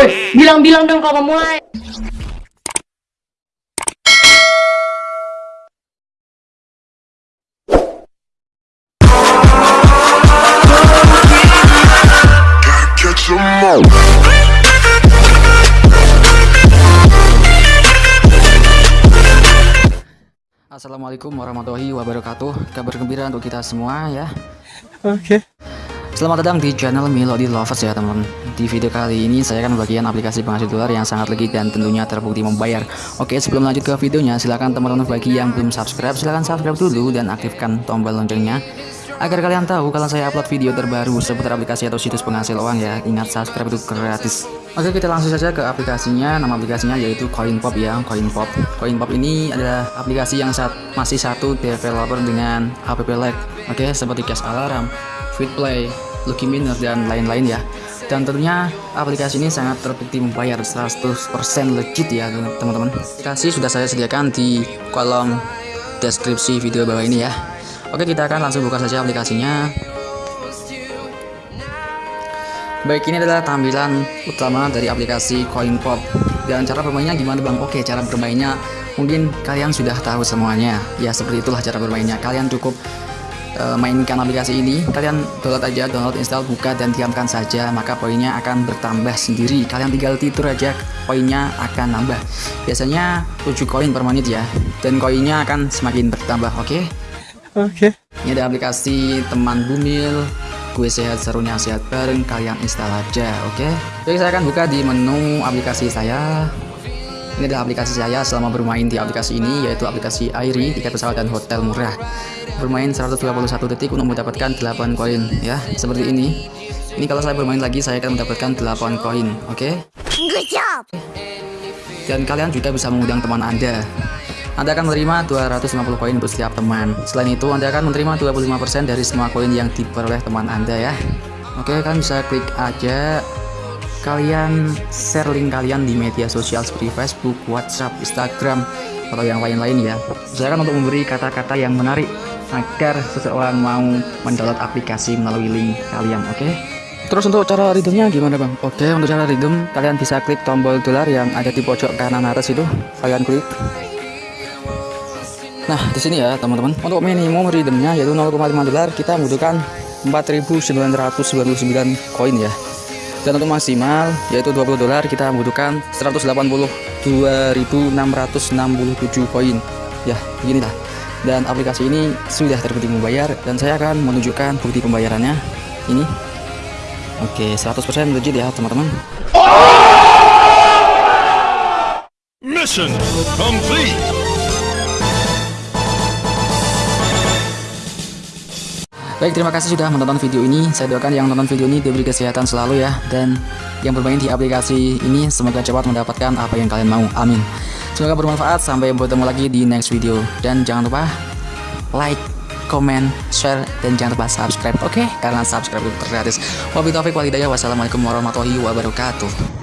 Woi, bilang-bilang dong kalau mau mulai. Assalamualaikum warahmatullahi wabarakatuh Kabar gembira untuk kita semua ya Oke. Selamat datang di channel Melody Lovers ya teman-teman. Di video kali ini saya akan membagikan aplikasi penghasil dolar yang sangat legit dan tentunya terbukti membayar. Oke sebelum lanjut ke videonya silahkan teman-teman bagi yang belum subscribe silahkan subscribe dulu dan aktifkan tombol loncengnya. Agar kalian tahu kalau saya upload video terbaru seputar aplikasi atau situs penghasil uang ya Ingat subscribe itu gratis. Oke kita langsung saja ke aplikasinya. Nama aplikasinya yaitu CoinPop ya CoinPop. CoinPop ini adalah aplikasi yang saat, masih satu developer dengan app lag Oke seperti Cash Alarm, Fitplay, Lucky Miner dan lain-lain ya. Dan tentunya aplikasi ini sangat terbukti membayar 100% legit ya teman-teman. Aplikasi sudah saya sediakan di kolom deskripsi video bawah ini ya. Oke kita akan langsung buka saja aplikasinya. Baik ini adalah tampilan utama dari aplikasi CoinPop Dan cara bermainnya gimana bang? Oke cara bermainnya mungkin kalian sudah tahu semuanya. Ya seperti itulah cara bermainnya. Kalian cukup uh, mainkan aplikasi ini Kalian download aja, download, install, buka dan diamkan saja Maka poinnya akan bertambah sendiri Kalian tinggal tidur aja poinnya akan nambah Biasanya 7 koin per menit ya Dan koinnya akan semakin bertambah oke okay? Oke. Ini ada aplikasi teman bumil Gue sehat serunya sehat bareng Kalian install aja oke okay? Jadi saya akan buka di menu aplikasi saya Ini adalah aplikasi saya selama bermain di aplikasi ini Yaitu aplikasi Airi Tiket pesawat dan hotel murah Bermain 121 detik untuk mendapatkan 8 koin ya Seperti ini Ini kalau saya bermain lagi saya akan mendapatkan 8 koin oke okay? Dan kalian juga bisa mengundang teman anda anda akan menerima 250 koin untuk setiap teman. Selain itu, Anda akan menerima 25% dari semua koin yang diperoleh teman Anda ya. Oke, kalian bisa klik aja kalian share link kalian di media sosial seperti Facebook, WhatsApp, Instagram, atau yang lain-lain ya. Silakan untuk memberi kata-kata yang menarik agar seseorang mau mendownload aplikasi melalui link kalian, oke? Terus untuk cara redeemnya gimana bang? Oke untuk cara redeem kalian bisa klik tombol dolar yang ada di pojok kanan atas itu kalian klik Nah, di sini ya, teman-teman. Untuk minimum redeemnya yaitu 0,5 dolar, kita membutuhkan 4.999 koin ya. Dan untuk maksimal yaitu 20 dolar, kita membutuhkan 182.667 koin. Ya, beginilah. Dan aplikasi ini sudah terbukti membayar dan saya akan menunjukkan bukti pembayarannya. Ini. Oke, 100% legit ya, teman-teman. Mission complete. Baik, terima kasih sudah menonton video ini. Saya doakan yang nonton video ini diberi kesehatan selalu ya. Dan yang bermain di aplikasi ini semoga cepat mendapatkan apa yang kalian mau. Amin. Semoga bermanfaat. Sampai bertemu lagi di next video. Dan jangan lupa like, comment, share, dan jangan lupa subscribe. Oke? Okay? Karena subscribe itu gratis. Wabillahi taufiq walhidayah. Wassalamualaikum warahmatullahi wabarakatuh.